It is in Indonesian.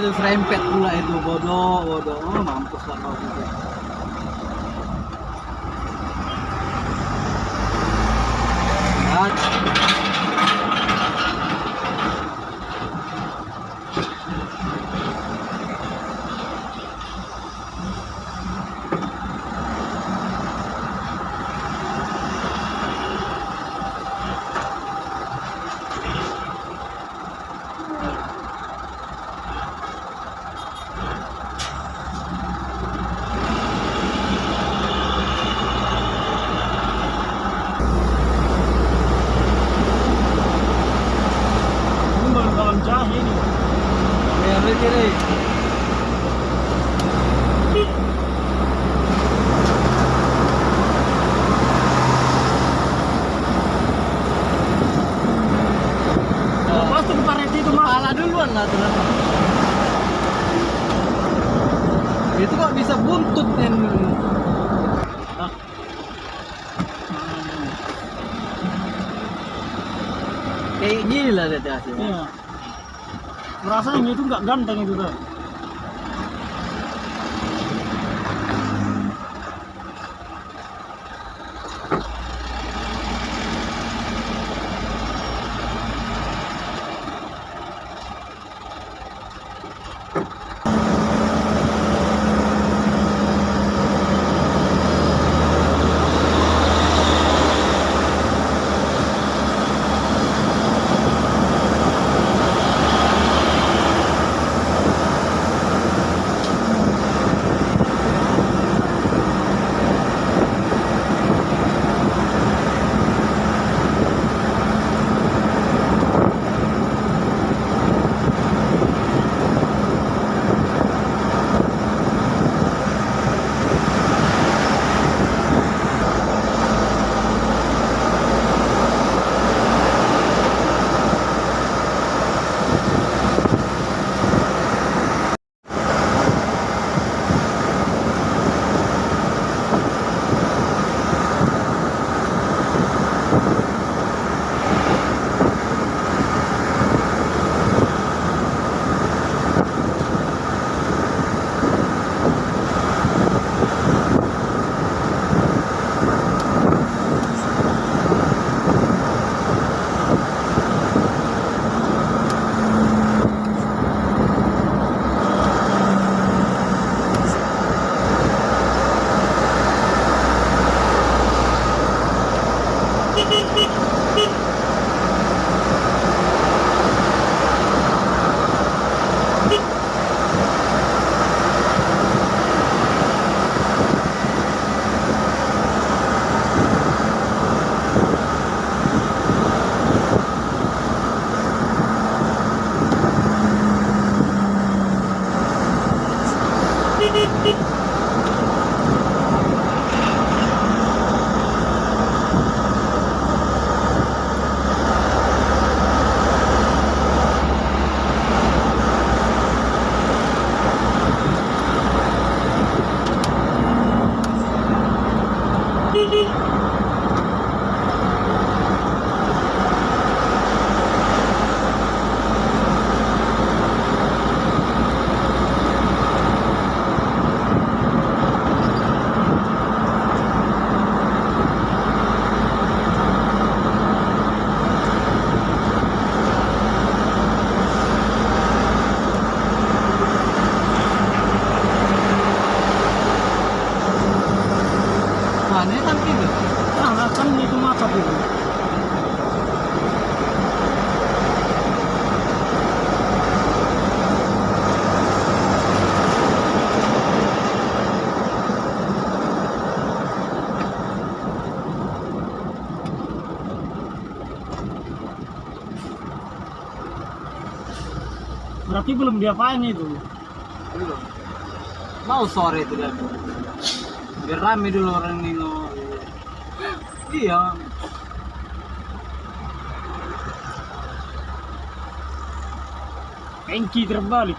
itu serempet pula itu? Bodoh bodoh. Oh, mampus lah kau kiri. Paret itu mah. Kepala duluan lah tuh. Itu kok bisa buntut yang Ah. kayak gini lah dia hasilnya. Rasanya itu nggak ganteng itu tuh. Berarti belum diapain itu. Belum. Mau sore itu dan biar rame dulu orang nengok. Iya. Enki trabalho.